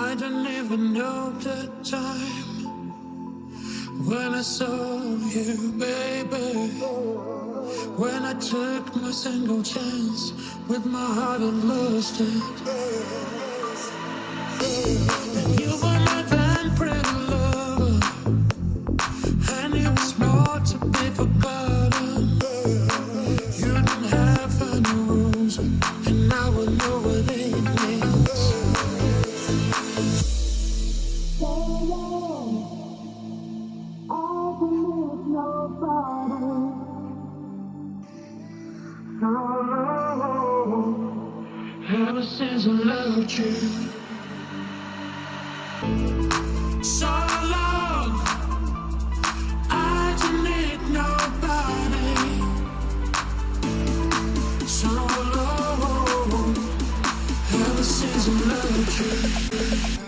I don't even know the time when I saw you, baby. When I took my single chance with my heart and lost it. And you were Oh, ever since I loved you. So long I didn't need nobody. So long Ever since I loved you.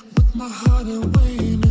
my heart and waiting.